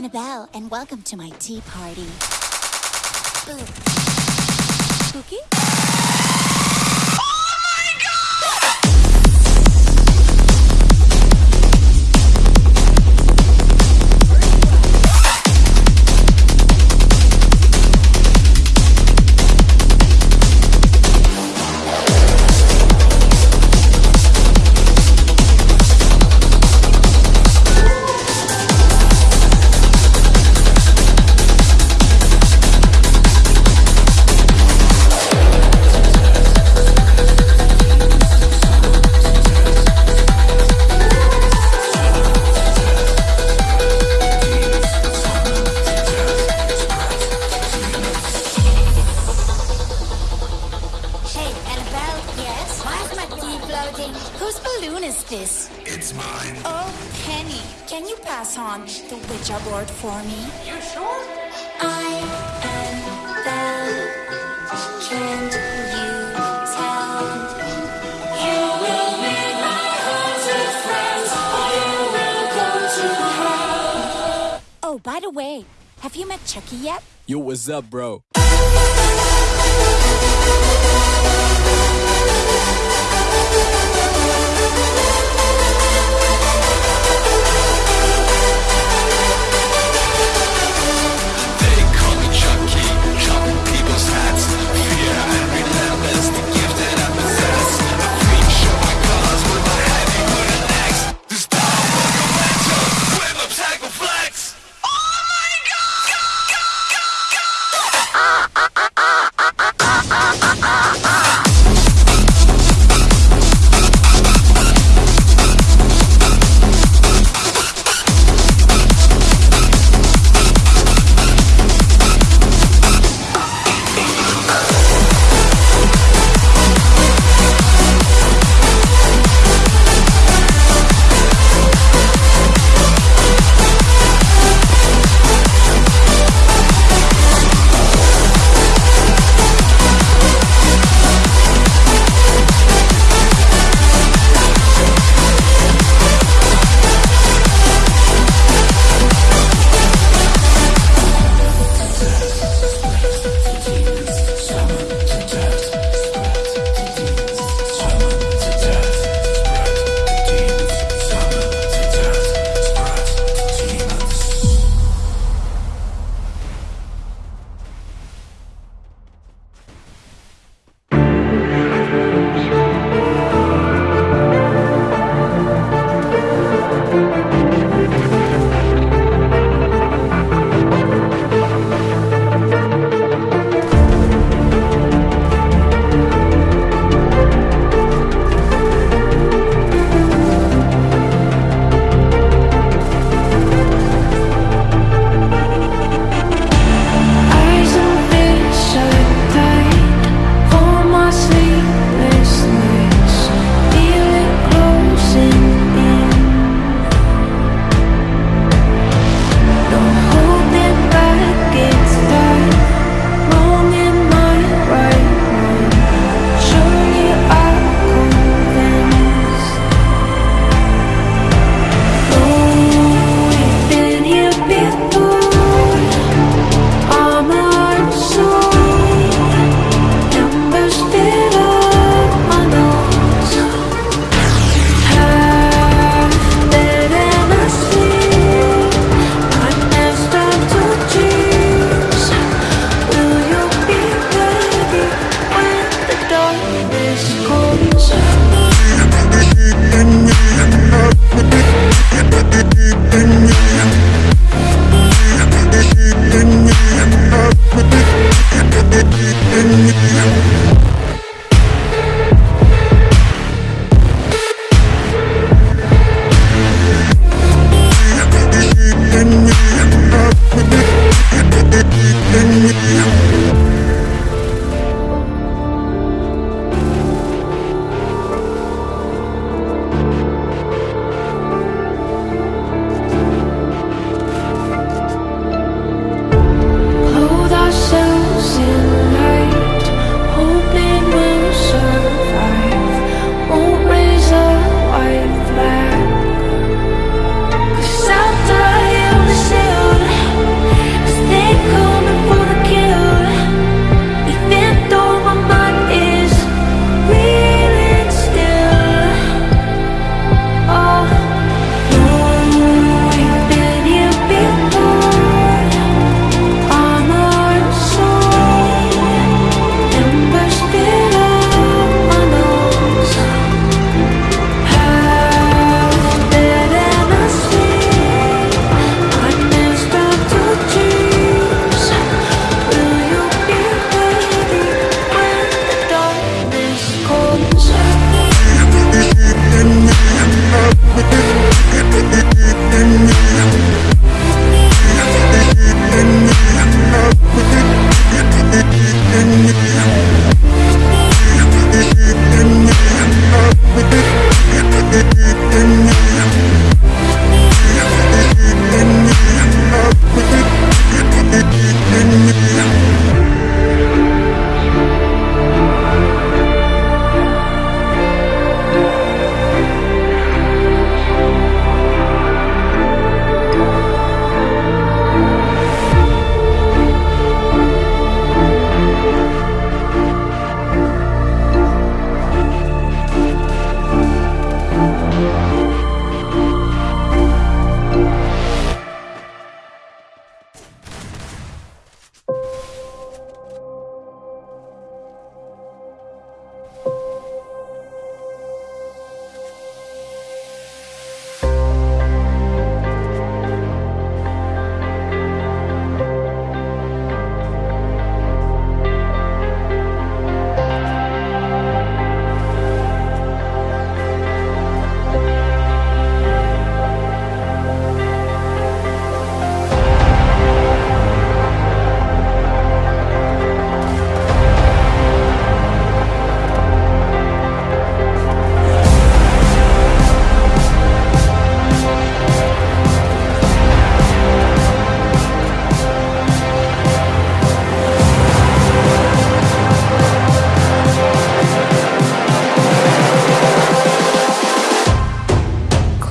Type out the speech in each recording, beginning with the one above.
Annabelle, and welcome to my tea party. Boo. Spooky? Is floating? Whose balloon is this? It's mine. Oh, Penny. Can you pass on the Ouija board for me? You sure? I am Belle. Can't you tell? You will meet my haunted friends, or you will go to hell. Oh, by the way, have you met Chucky yet? Yo, what's up, bro? They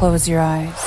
Close your eyes.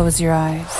Close your eyes.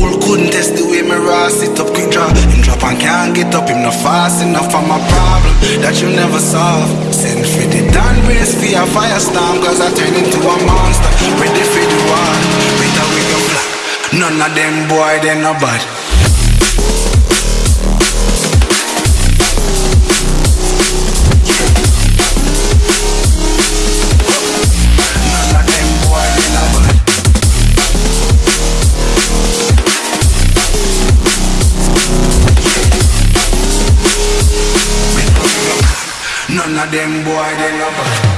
Fool couldn't test the way me raw Sit up quick draw. Him drop and can't get up Him not fast enough for my problem That you never solve. Send for the down brace for a firestorm Cause I turn into a monster. Ready for the war Better with your black. None of them boy they no bad. them boy, they love